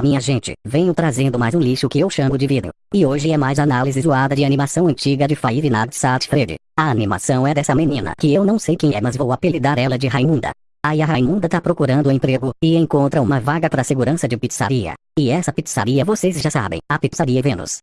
Olá minha gente, venho trazendo mais um lixo que eu chamo de vidro. E hoje é mais análise zoada de animação antiga de Five Nights at Freddy. A animação é dessa menina que eu não sei quem é mas vou apelidar ela de Raimunda. Aí a Raimunda tá procurando emprego e encontra uma vaga para segurança de pizzaria. E essa pizzaria vocês já sabem, a pizzaria Vênus.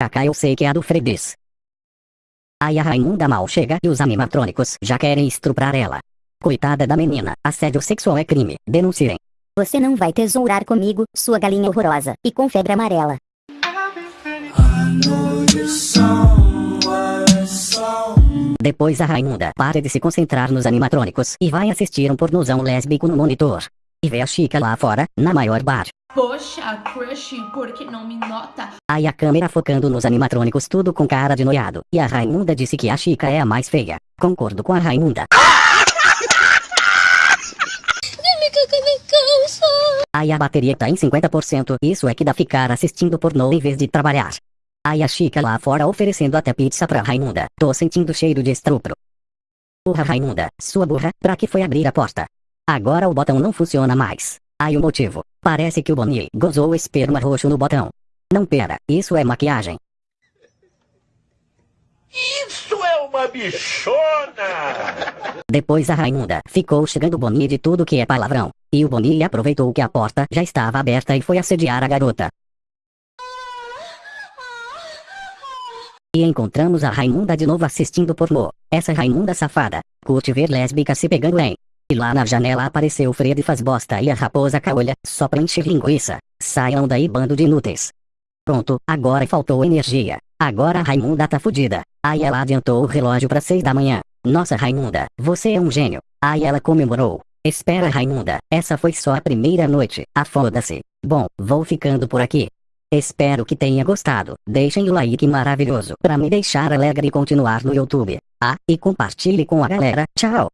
Kaká eu sei que é a do Fredis. Aí a Raimunda mal chega e os animatrônicos já querem estuprar ela. Coitada da menina, assédio sexual é crime, denunciem. Você não vai tesourar comigo, sua galinha horrorosa, e com febre amarela. Depois a Raimunda para de se concentrar nos animatrônicos e vai assistir um pornozão lésbico no monitor. E vê a Chica lá fora, na maior bar. Poxa, crush, por que não me nota? Aí a câmera focando nos animatrônicos tudo com cara de noiado. E a Raimunda disse que a Chica é a mais feia. Concordo com a Raimunda. Aí a bateria tá em 50%, isso é que dá ficar assistindo pornô em vez de trabalhar. Aí a Chica lá fora oferecendo até pizza pra Raimunda, tô sentindo cheiro de estupro. Porra Raimunda, sua burra, pra que foi abrir a porta? Agora o botão não funciona mais. Aí o motivo, parece que o Bonnie gozou o esperma roxo no botão. Não pera, isso é maquiagem. Isso é uma bichona! Depois a Raimunda ficou chegando o Bonnie de tudo que é palavrão. E o Bonnie aproveitou que a porta já estava aberta e foi assediar a garota. E encontramos a Raimunda de novo assistindo pornô. Essa Raimunda safada, curte ver lésbica se pegando em. E lá na janela apareceu Fred faz bosta e a raposa caolha, só pra encher linguiça. Saiam daí bando de inúteis. Pronto, agora faltou energia. Agora a Raimunda tá fudida. Aí ela adiantou o relógio pra seis da manhã. Nossa Raimunda, você é um gênio. Aí ela comemorou. Espera Raimunda, essa foi só a primeira noite. Ah foda-se. Bom, vou ficando por aqui. Espero que tenha gostado. Deixem o like maravilhoso pra me deixar alegre e continuar no YouTube. Ah, e compartilhe com a galera. Tchau.